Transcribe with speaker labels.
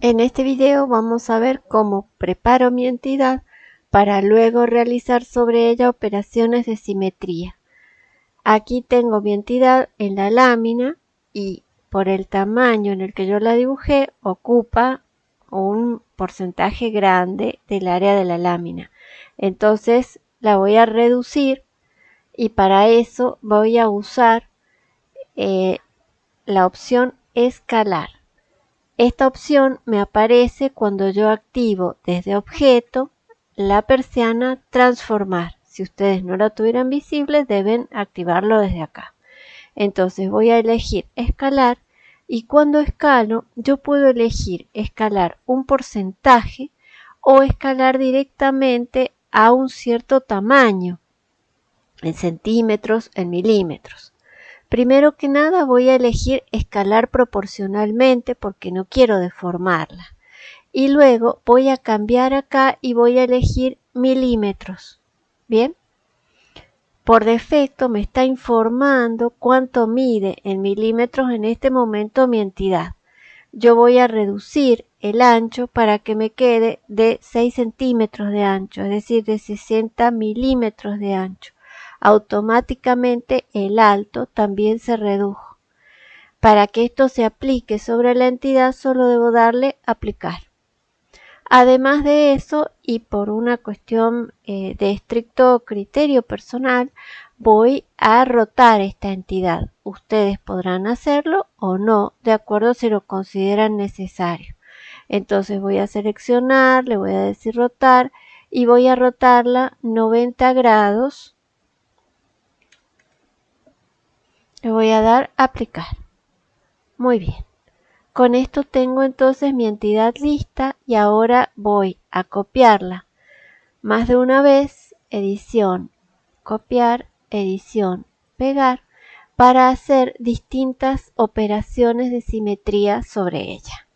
Speaker 1: En este video vamos a ver cómo preparo mi entidad para luego realizar sobre ella operaciones de simetría. Aquí tengo mi entidad en la lámina y por el tamaño en el que yo la dibujé ocupa un porcentaje grande del área de la lámina. Entonces la voy a reducir y para eso voy a usar eh, la opción escalar. Esta opción me aparece cuando yo activo desde objeto la persiana transformar. Si ustedes no la tuvieran visible deben activarlo desde acá. Entonces voy a elegir escalar y cuando escalo yo puedo elegir escalar un porcentaje o escalar directamente a un cierto tamaño en centímetros, en milímetros. Primero que nada voy a elegir escalar proporcionalmente porque no quiero deformarla. Y luego voy a cambiar acá y voy a elegir milímetros. ¿Bien? Por defecto me está informando cuánto mide en milímetros en este momento mi entidad. Yo voy a reducir el ancho para que me quede de 6 centímetros de ancho, es decir, de 60 milímetros de ancho automáticamente el alto también se redujo. Para que esto se aplique sobre la entidad solo debo darle aplicar. Además de eso, y por una cuestión eh, de estricto criterio personal, voy a rotar esta entidad. Ustedes podrán hacerlo o no, de acuerdo si lo consideran necesario. Entonces voy a seleccionar, le voy a decir rotar y voy a rotarla 90 grados Voy a dar aplicar. Muy bien. Con esto tengo entonces mi entidad lista y ahora voy a copiarla más de una vez, edición, copiar, edición, pegar, para hacer distintas operaciones de simetría sobre ella.